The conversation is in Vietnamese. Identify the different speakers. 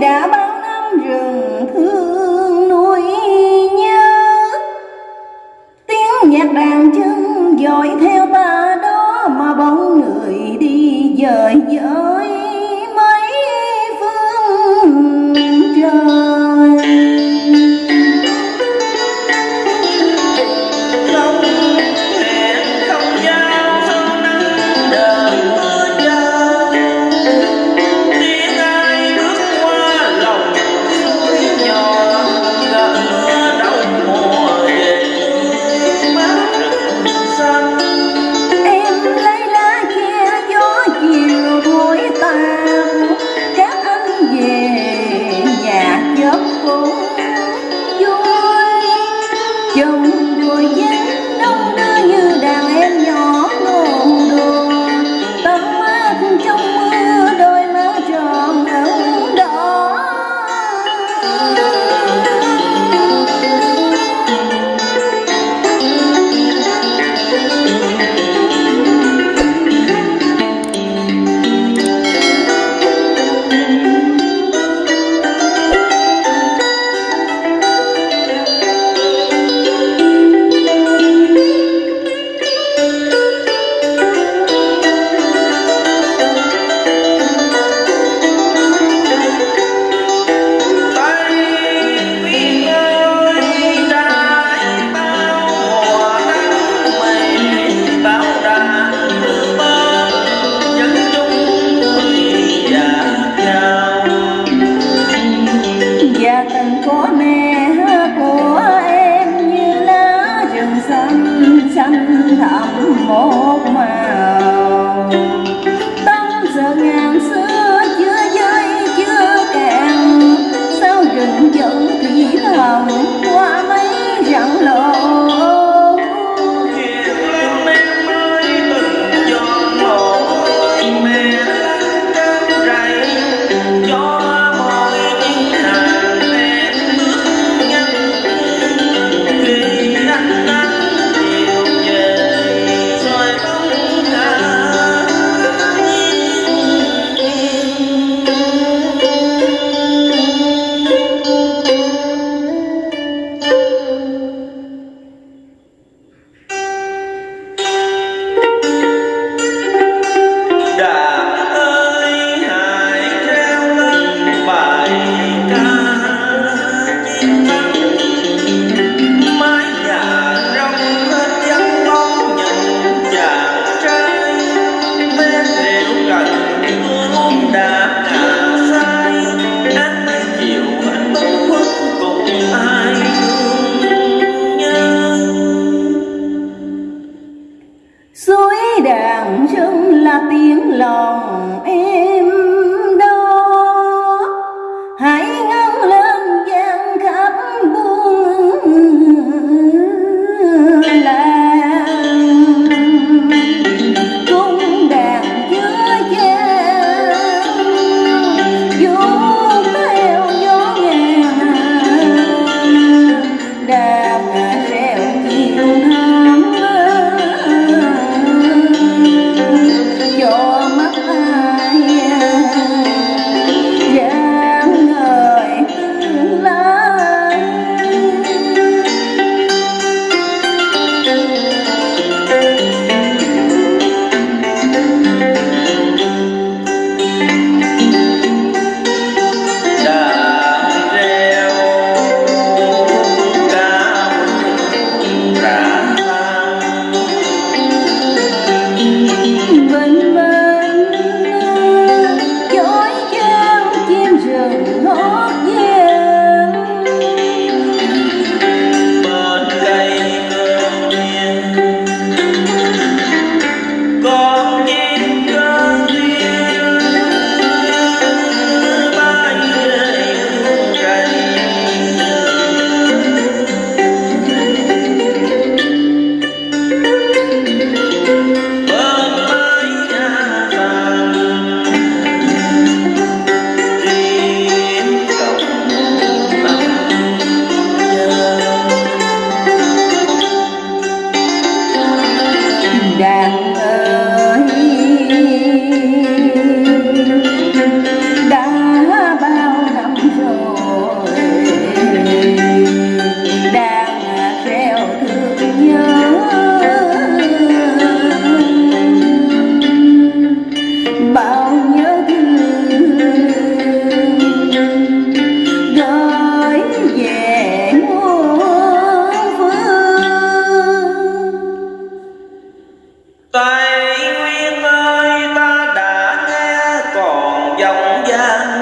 Speaker 1: đã bao năm rừng thương nuôi nhớ. Tiếng nhạc đàn chân dội theo tăng giờ ngàn xưa chưa giới chưa cạn sao rừng vẫn thủy thần Yeah.